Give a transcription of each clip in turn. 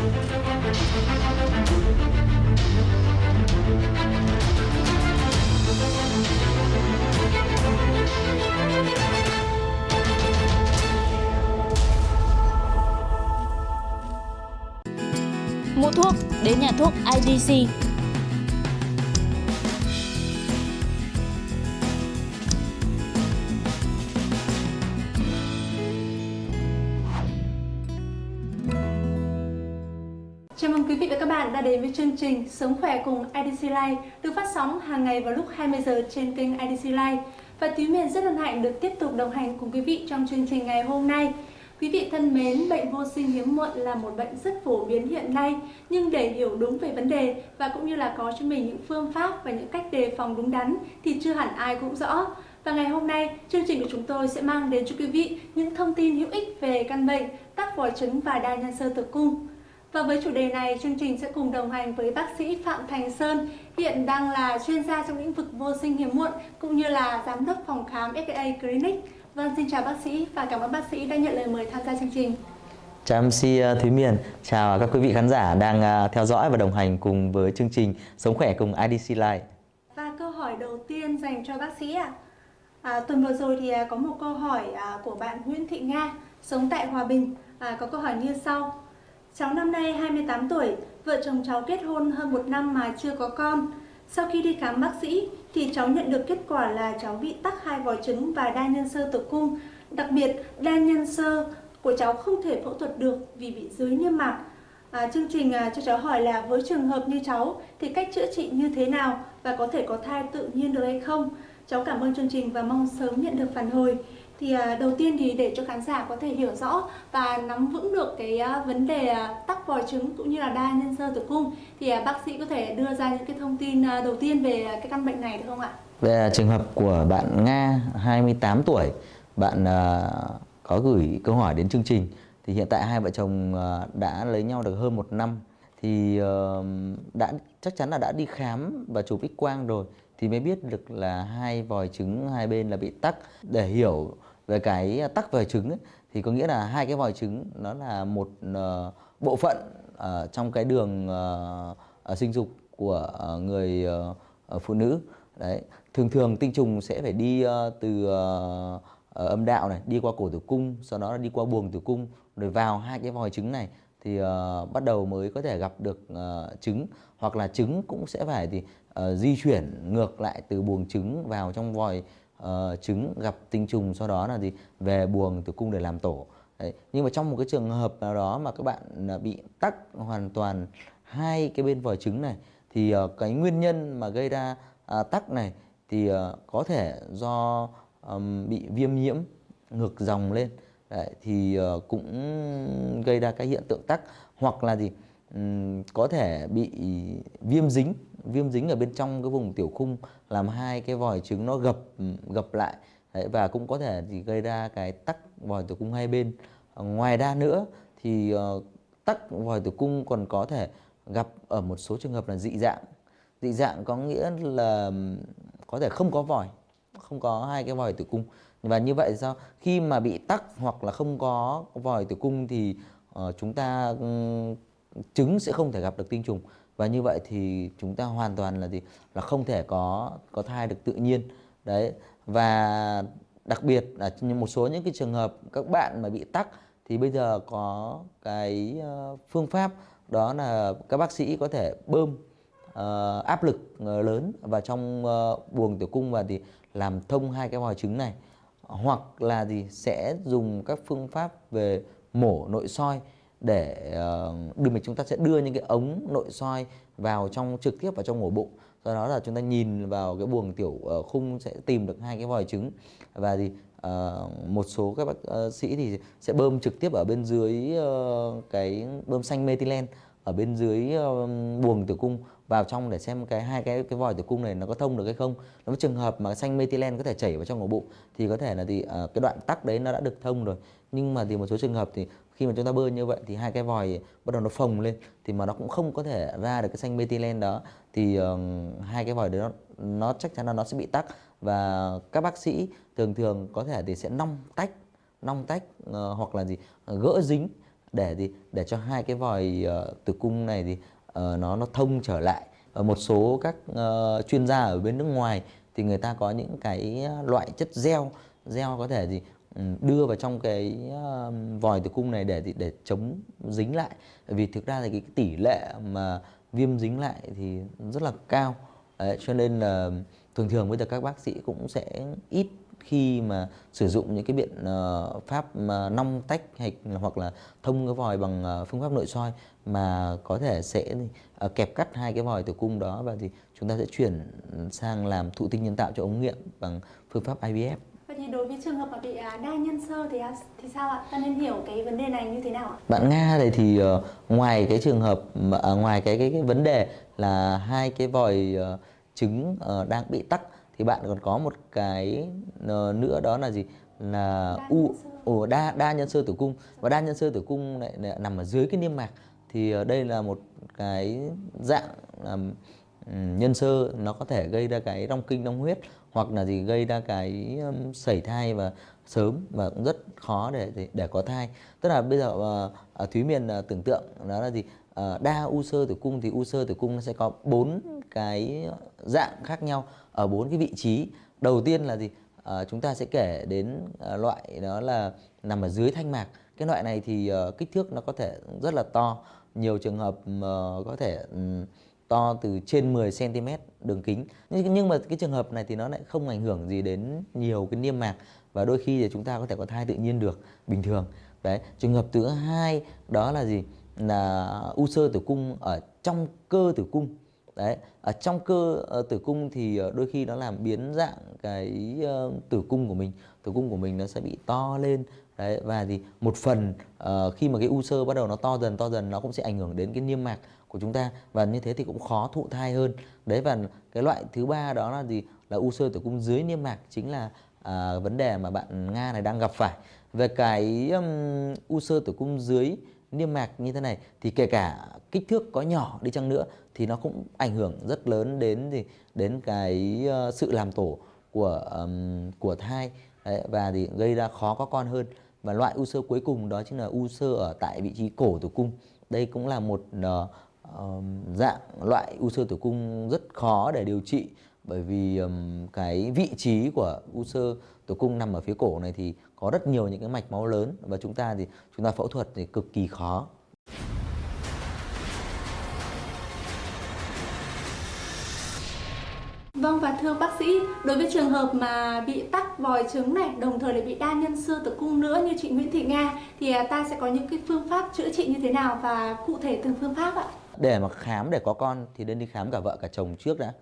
Mua thuốc đến nhà thuốc IDC. Chào mừng quý vị và các bạn đã đến với chương trình Sống khỏe cùng IDC Life được phát sóng hàng ngày vào lúc 20 giờ trên kênh IDC Life. Và Thúy Miền rất hân hạnh được tiếp tục đồng hành cùng quý vị trong chương trình ngày hôm nay. Quý vị thân mến, bệnh vô sinh hiếm muộn là một bệnh rất phổ biến hiện nay, nhưng để hiểu đúng về vấn đề và cũng như là có cho mình những phương pháp và những cách đề phòng đúng đắn thì chưa hẳn ai cũng rõ. Và ngày hôm nay, chương trình của chúng tôi sẽ mang đến cho quý vị những thông tin hữu ích về căn bệnh tắc vòi trứng và đa nhân sơ tử cung. Và với chủ đề này, chương trình sẽ cùng đồng hành với bác sĩ Phạm Thành Sơn, hiện đang là chuyên gia trong lĩnh vực vô sinh hiếm muộn, cũng như là giám đốc phòng khám FA Clinic. Vâng, xin chào bác sĩ và cảm ơn bác sĩ đã nhận lời mời tham gia chương trình. Chào MC uh, Thúy Miền, chào các quý vị khán giả đang uh, theo dõi và đồng hành cùng với chương trình Sống khỏe cùng IDC Life. Và câu hỏi đầu tiên dành cho bác sĩ ạ. À. À, tuần vừa rồi thì à, có một câu hỏi à, của bạn Nguyễn Thị Nga, sống tại Hòa Bình, à, có câu hỏi như sau. Cháu năm nay 28 tuổi, vợ chồng cháu kết hôn hơn một năm mà chưa có con. Sau khi đi khám bác sĩ thì cháu nhận được kết quả là cháu bị tắc hai vòi trứng và đa nhân sơ tử cung. Đặc biệt, đa nhân sơ của cháu không thể phẫu thuật được vì bị dưới niêm mạc. À, chương trình à, cho cháu hỏi là với trường hợp như cháu thì cách chữa trị như thế nào và có thể có thai tự nhiên được hay không? Cháu cảm ơn chương trình và mong sớm nhận được phản hồi thì à, đầu tiên thì để cho khán giả có thể hiểu rõ và nắm vững được cái à, vấn đề à, tắc vòi trứng cũng như là đa nhân sơ tử cung thì bác sĩ có thể đưa ra những cái thông tin đầu tiên về cái căn bệnh này được không ạ? Về trường hợp của bạn Nga 28 tuổi, bạn có gửi câu hỏi đến chương trình. Thì hiện tại hai vợ chồng đã lấy nhau được hơn một năm. Thì ờ, đã chắc chắn là đã đi khám và chụp x quang rồi. Thì mới biết được là hai vòi trứng hai bên là bị tắc. Để hiểu về cái à, tắc vòi trứng ấy, thì có nghĩa là hai cái vòi trứng nó là một uh, bộ phận uh, trong cái đường uh, sinh dục của uh, người uh, phụ nữ. Đấy thường thường tinh trùng sẽ phải đi uh, từ uh, âm đạo này đi qua cổ tử cung sau đó là đi qua buồng tử cung rồi vào hai cái vòi trứng này thì uh, bắt đầu mới có thể gặp được uh, trứng. Hoặc là trứng cũng sẽ phải thì uh, di chuyển ngược lại từ buồng trứng vào trong vòi uh, trứng gặp tinh trùng sau đó là gì? Về buồng tử cung để làm tổ. Đấy. nhưng mà trong một cái trường hợp nào đó mà các bạn à, bị tắc hoàn toàn hai cái bên vòi trứng này thì uh, cái nguyên nhân mà gây ra uh, tắc này thì uh, có thể do um, bị viêm nhiễm ngược dòng lên. Đấy, thì uh, cũng gây ra cái hiện tượng tắc hoặc là gì? Um, có thể bị viêm dính viêm dính ở bên trong cái vùng tiểu khung làm hai cái vòi trứng nó gập gập lại. Đấy, và cũng có thể thì gây ra cái tắc vòi tử cung hai bên. Ờ, ngoài ra nữa thì uh, tắc vòi tử cung còn có thể gặp ở một số trường hợp là dị dạng. Dị dạng có nghĩa là có thể không có vòi không có hai cái vòi tử cung và như vậy sao? Khi mà bị tắc hoặc là không có vòi tử cung thì uh, chúng ta um, trứng sẽ không thể gặp được tinh trùng và như vậy thì chúng ta hoàn toàn là gì? Là không thể có có thai được tự nhiên. Đấy. Và đặc biệt là một số những cái trường hợp các bạn mà bị tắc thì bây giờ có cái ờ, phương pháp đó là các bác sĩ có thể bơm uh, áp lực ờ, lớn vào trong uh, buồng tử cung và thì làm thông hai cái vòi trứng này. Hoặc là gì? Sẽ dùng các phương pháp về mổ nội soi để uh, đưa mình chúng ta sẽ đưa những cái ống nội soi vào trong trực tiếp vào trong ổ bụng do đó là chúng ta nhìn vào cái buồng tiểu ờ, khung sẽ tìm được hai cái vòi trứng và thì uh, một số các bác sĩ thì sẽ bơm trực tiếp ở bên dưới uh, cái bơm xanh methylene ở bên dưới uh, buồng tử cung vào trong để xem cái hai cái cái vòi tử cung này nó có thông được hay không. Nếu trường hợp mà xanh methylene có thể chảy vào trong ổ bụng thì có thể là thì uh, cái đoạn tắc đấy nó đã được thông rồi. Nhưng mà thì một số trường hợp thì khi mà chúng ta bơm như vậy thì hai cái vòi bắt đầu nó phồng lên thì mà nó cũng không có thể ra được cái xanh methylene đó thì uh, hai cái vòi đấy nó nó chắc chắn là nó sẽ bị tắc. Và các bác sĩ thường thường có thể thì sẽ nong tách nong tách uh, hoặc là gì ờ, gỡ dính để gì để cho hai cái vòi uh, tử cung này thì uh, nó nó thông trở lại. Ở một số các uh, chuyên gia ở bên nước ngoài thì người ta có những cái loại chất gel gel có thể gì Ừ, đưa vào trong cái um, vòi tử cung này để để chống dính lại vì thực ra thì cái tỷ lệ mà viêm dính lại thì rất là cao Đấy, cho nên là thường thường bây giờ các bác sĩ cũng sẽ ít khi mà sử dụng những cái biện uh, pháp mà nong tách hay hoặc là thông cái vòi bằng uh, phương pháp nội soi mà có thể sẽ uh, kẹp cắt hai cái vòi tử cung đó và thì chúng ta sẽ chuyển sang làm thụ tinh nhân tạo cho ống nghiệm bằng phương pháp IVF. Vậy thì đối với trường hợp mà bị đa nhân sơ thì thì sao ạ? Ta nên hiểu cái vấn đề này như thế nào ạ? Bạn Nga này thì uh, ngoài cái trường hợp uh, ngoài cái, cái cái vấn đề là hai cái vòi uh, trứng uh, đang bị tắc thì bạn còn có một cái uh, nữa đó là gì là đa u ồ đa đa nhân sơ tử cung và đa nhân sơ tử cung lại, lại nằm ở dưới cái niêm mạc thì uh, đây là một cái dạng um, Ừ, nhân sơ nó có thể gây ra cái rong kinh rong huyết hoặc là gì gây ra cái um, sẩy thai và sớm và cũng rất khó để để, có thai. Tức là bây giờ uh, thúy miền uh, tưởng tượng đó là gì? Uh, đa u sơ tử cung thì u sơ tử cung nó sẽ có bốn cái dạng khác nhau ở bốn cái vị trí. Đầu tiên là gì? À, chúng ta sẽ kể đến à, loại đó là nằm ở dưới thanh mạc. Cái loại này thì à, kích thước nó có thể rất là to. Nhiều trường hợp uh, có thể um, to từ trên 10 cm đường kính. Nhưng, nhưng mà cái trường hợp này thì nó lại không ảnh hưởng gì đến nhiều cái niêm mạc và đôi khi thì chúng ta có thể có thai tự nhiên được bình thường. Đấy trường hợp thứ hai đó là gì? Là u sơ tử cung ở trong cơ tử cung. Đấy ở trong cơ uh, tử cung thì uh, đôi khi nó làm biến dạng cái uh, tử cung của mình. Tử cung của mình nó sẽ bị to lên. Đấy và thì một phần uh, khi mà cái u sơ bắt đầu nó to dần to dần nó cũng sẽ ảnh hưởng đến cái niêm mạc của chúng ta. Và như thế thì cũng khó thụ thai hơn. Đấy và cái loại thứ ba đó là gì? Là u sơ tử cung dưới niêm mạc chính là à, vấn đề mà bạn nga này đang gặp phải. Về cái um, u sơ tử cung dưới niêm mạc như thế này thì kể cả kích thước có nhỏ đi chăng nữa thì nó cũng ảnh hưởng rất lớn đến gì? Đến cái uh, sự làm tổ của um, của thai. Đấy, và thì gây ra khó có con hơn. Và loại u sơ cuối cùng đó chính là u sơ ở tại vị trí cổ tử cung. Đây cũng là một uh, um, dạng loại u sơ tử cung rất khó để điều trị bởi vì um, cái vị trí của u sơ tử cung nằm ở phía cổ này thì có rất nhiều những cái mạch máu lớn và chúng ta thì chúng ta phẫu thuật thì cực kỳ khó. Vâng và thưa bác sĩ, đối với trường hợp mà bị tắc vòi trứng này, đồng thời lại bị đa nhân xưa tử cung nữa như chị Nguyễn Thị Nga thì à, ta sẽ có những cái phương pháp chữa trị như thế nào và cụ thể từng phương pháp ạ? Để mà khám để có con thì nên đi khám cả vợ cả chồng trước đã.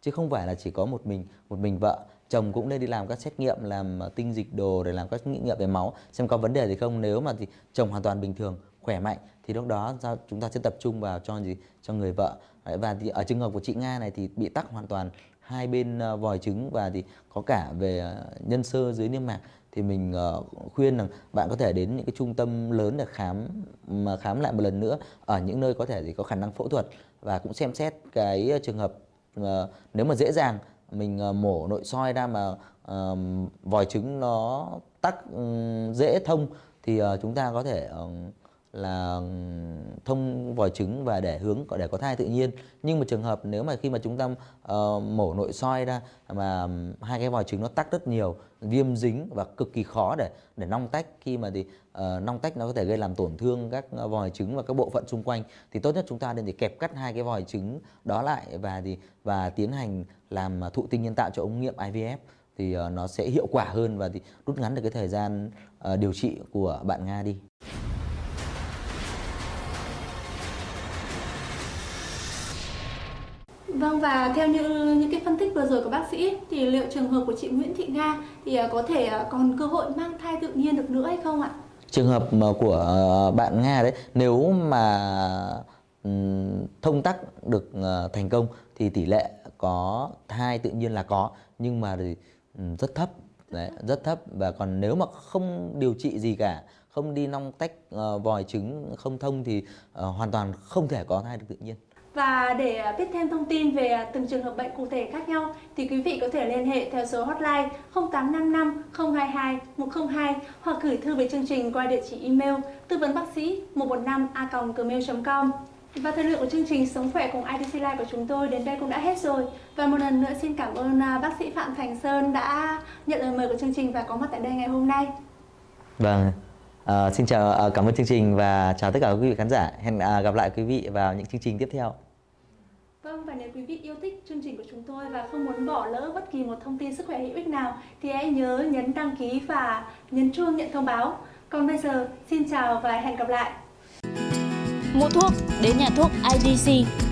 Chứ không phải là chỉ có một mình, một mình vợ chồng cũng nên đi làm các xét nghiệm làm à, tinh dịch đồ để làm các nghiệm về máu xem có vấn đề gì không nếu mà thì chồng hoàn toàn bình thường khỏe mạnh thì lúc đó chúng ta sẽ tập trung vào cho gì cho người vợ và thì ở trường hợp của chị Nga này thì bị tắc hoàn toàn hai bên ờ, vòi trứng và thì có cả về ờ, nhân sơ dưới niêm mạc, thì mình ờ, khuyên rằng bạn có thể đến những cái trung tâm lớn để khám, mà khám lại một lần nữa ở những nơi có thể thì có khả năng phẫu thuật và cũng xem xét cái trường hợp nếu mà dễ dàng mình mổ nội soi ra mà vòi trứng nó tắc dễ thông thì chúng ta có thể là thông vòi trứng và để hướng để có thai tự nhiên nhưng mà trường hợp nếu mà khi mà chúng ta uh, mổ nội soi ra mà hai cái vòi trứng nó tắc rất nhiều viêm dính và cực kỳ khó để để nong tách khi mà thì uh, nong tách nó có thể gây làm tổn thương các ờ, vòi trứng và các bộ phận xung quanh thì tốt nhất chúng ta nên thì kẹp cắt hai cái vòi trứng đó lại và thì và tiến hành làm thụ tinh nhân tạo cho ống nghiệm IVF thì uh, nó sẽ hiệu quả hơn và thì rút ngắn được cái thời gian uh, điều trị của bạn Nga đi. Vâng và theo như những cái phân tích vừa rồi của bác sĩ thì liệu trường hợp của chị Nguyễn Thị Nga thì à, có thể à, còn cơ hội mang thai tự nhiên được nữa hay không ạ? Trường hợp của ờ, bạn Nga đấy nếu mà thông tắc được ờ, thành công thì tỷ lệ có thai tự nhiên là có nhưng mà rất thấp. Đấy, rất thấp. Và còn nếu mà không điều trị gì cả không đi nong tách uh, vòi trứng không thông thì uh, hoàn toàn không thể có thai được tự nhiên và để biết thêm thông tin về từng trường hợp bệnh cụ thể khác nhau thì quý vị có thể liên hệ theo số hotline 0855 022 102 hoặc gửi thư về chương trình qua địa chỉ email tư vấn bác sĩ 115 a gmail.com. Và thời lượng của chương trình Sống khỏe cùng IDC Live của chúng tôi đến đây cũng đã hết rồi. Và một lần nữa xin cảm ơn à, bác sĩ Phạm Thành Sơn đã nhận lời mời của chương trình và có mặt tại đây ngày hôm nay. Vâng, à, xin chào, à, cảm ơn chương trình và chào tất cả quý vị khán giả. Hẹn à, gặp lại quý vị vào những chương trình tiếp theo. Vâng và nếu quý vị yêu thích chương trình của chúng tôi và không muốn bỏ lỡ bất kỳ một thông tin sức khỏe hữu ích nào thì hãy nhớ nhấn đăng ký và nhấn chuông nhận thông báo. Còn bây giờ xin chào và hẹn gặp lại. Mua thuốc đến nhà thuốc IDC